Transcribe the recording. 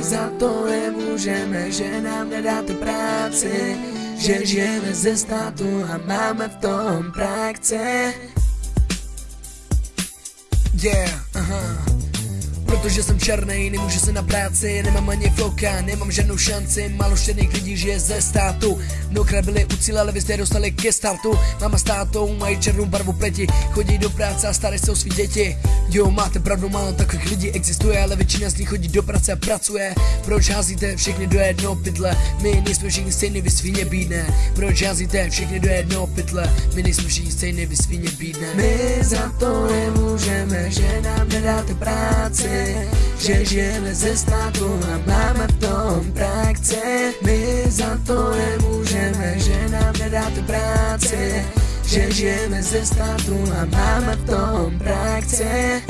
za to nemůžeme, že nám nedáte práci, že žijeme ze státu a máme v tom praxe. Yeah, aha. Protože jsem černý, nemůžu se na práci, nemám ani floka, nemám žádnou šanci, málo štěrných lidí žije ze státu. Mnohokrát byli u cíle, ale vy jste dostali ke startu. Máma s tátou mají černou barvu pleti, chodí do práce a starají se o svý děti. Jo, máte pravdu, málo takových lidí existuje, ale většina z nich chodí do práce a pracuje. Proč házíte všechny do jednoho pytle? My nejsme všichni stejný, vy svině bídne. Proč házíte všechny do jednoho pytle? My nejsme všichni stejný, vy svině bídne. My za to nemůžeme, že nám nedáte práci, že žijeme ze státu a máme v tom praxe. My za to nemůžeme, že nám nedáte práci, že žijeme ze státu a máme v tom praxe.